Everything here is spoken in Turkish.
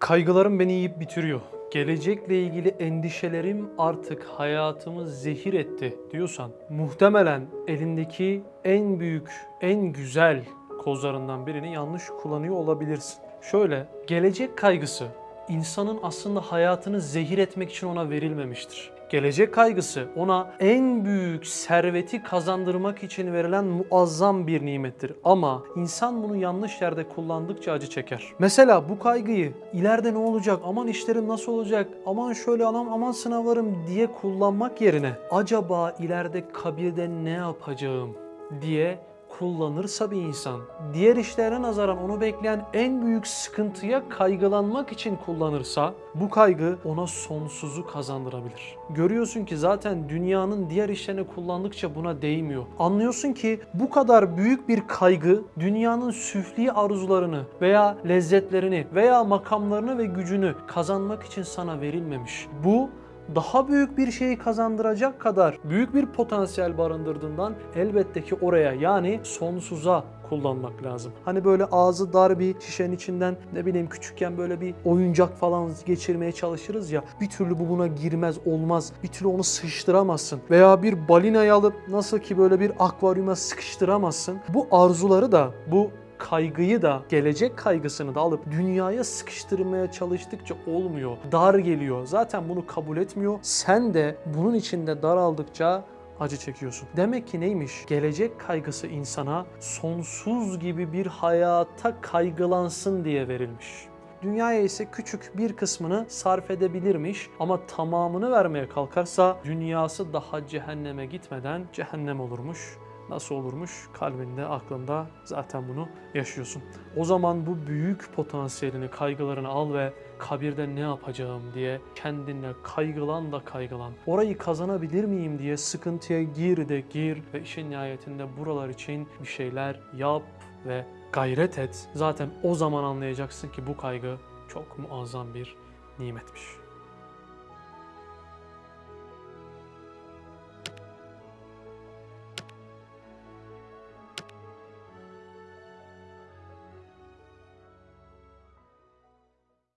Kaygılarım beni yiyip bitiriyor. Gelecekle ilgili endişelerim artık hayatımı zehir etti diyorsan muhtemelen elindeki en büyük, en güzel kozlarından birini yanlış kullanıyor olabilirsin. Şöyle, gelecek kaygısı insanın aslında hayatını zehir etmek için ona verilmemiştir. Gelecek kaygısı ona en büyük serveti kazandırmak için verilen muazzam bir nimettir. Ama insan bunu yanlış yerde kullandıkça acı çeker. Mesela bu kaygıyı ileride ne olacak, aman işlerim nasıl olacak, aman şöyle aman, aman sınavlarım diye kullanmak yerine acaba ileride kabirde ne yapacağım diye kullanırsa bir insan, diğer işlere nazaran onu bekleyen en büyük sıkıntıya kaygılanmak için kullanırsa, bu kaygı ona sonsuzu kazandırabilir. Görüyorsun ki zaten dünyanın diğer işlerini kullandıkça buna değmiyor. Anlıyorsun ki bu kadar büyük bir kaygı dünyanın süfli arzularını veya lezzetlerini veya makamlarını ve gücünü kazanmak için sana verilmemiş. Bu daha büyük bir şeyi kazandıracak kadar büyük bir potansiyel barındırdığından elbette ki oraya yani sonsuza kullanmak lazım. Hani böyle ağzı dar bir şişenin içinden ne bileyim küçükken böyle bir oyuncak falan geçirmeye çalışırız ya bir türlü bu buna girmez olmaz. Bir türlü onu sıkıştıramazsın. Veya bir balinayı alıp nasıl ki böyle bir akvaryuma sıkıştıramazsın. Bu arzuları da bu kaygıyı da gelecek kaygısını da alıp dünyaya sıkıştırmaya çalıştıkça olmuyor. Dar geliyor. Zaten bunu kabul etmiyor. Sen de bunun içinde daraldıkça acı çekiyorsun. Demek ki neymiş? Gelecek kaygısı insana sonsuz gibi bir hayata kaygılansın diye verilmiş. Dünyaya ise küçük bir kısmını sarf edebilirmiş ama tamamını vermeye kalkarsa dünyası daha cehenneme gitmeden cehennem olurmuş. Nasıl olurmuş? Kalbinde, aklında zaten bunu yaşıyorsun. O zaman bu büyük potansiyelini, kaygılarını al ve kabirde ne yapacağım diye kendine kaygılan da kaygılan. Orayı kazanabilir miyim diye sıkıntıya gir de gir ve işin nihayetinde buralar için bir şeyler yap ve gayret et. Zaten o zaman anlayacaksın ki bu kaygı çok muazzam bir nimetmiş.